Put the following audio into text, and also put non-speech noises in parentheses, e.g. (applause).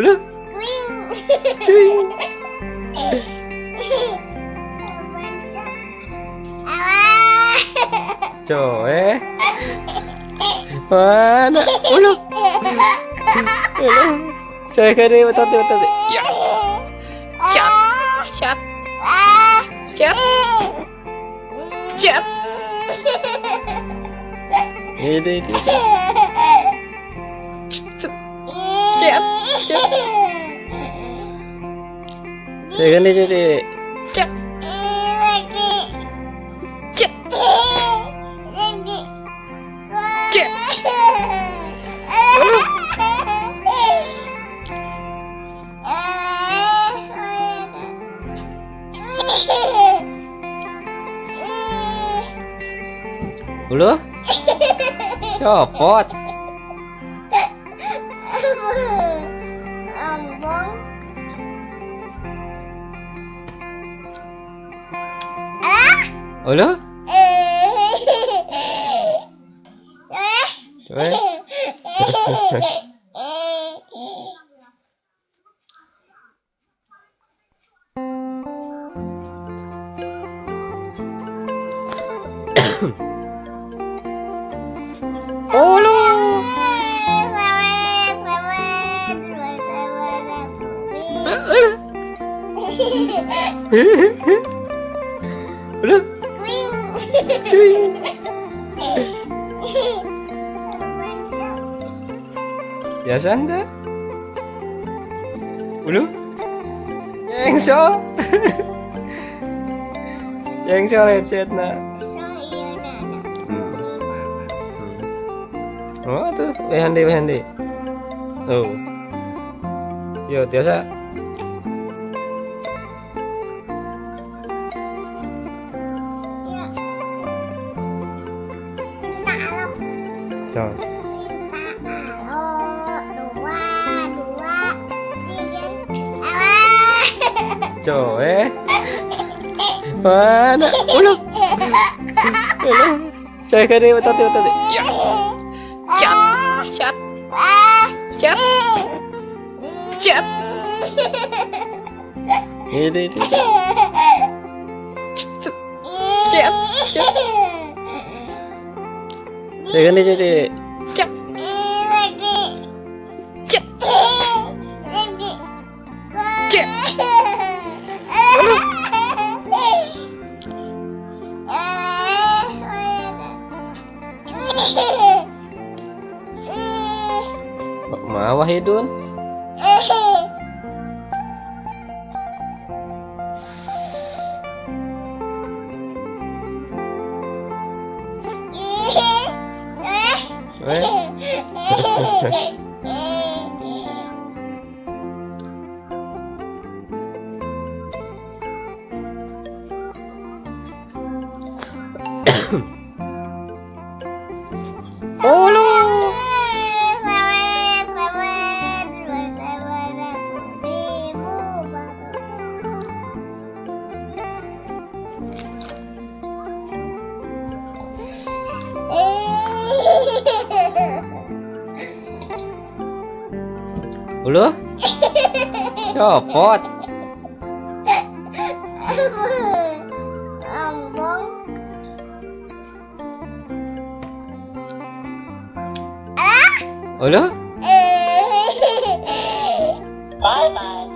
Udah. Cuy. Coy. Mana? Udah. Udah. Coy kare betul betul. Ya. Cat. Cat. Cat. Cat. Ini ini. Coy kan dia jadi. Cat. Cat. Cat. Ulu? Copot. Ambong. Ulu? Eh. Coy. Ulu. Ulu? (laughs) Cuy. Biasa enggak? Ulu? Yengso. (laughs) Yengso lecet na. Oh tuh, wehande wehande. Oh. Yo, biasa. Coy. Coy. Mana? Ulu. Ulu. Coy kare betul betul. Ya. Cat. Cat. Cat. Cat. Ini. Cat. Cat. Cat. Cat. Mawah hidun. Eh. Ulu. (laughs) Ulu? Copot. Ambong. Ulu? Bye bye.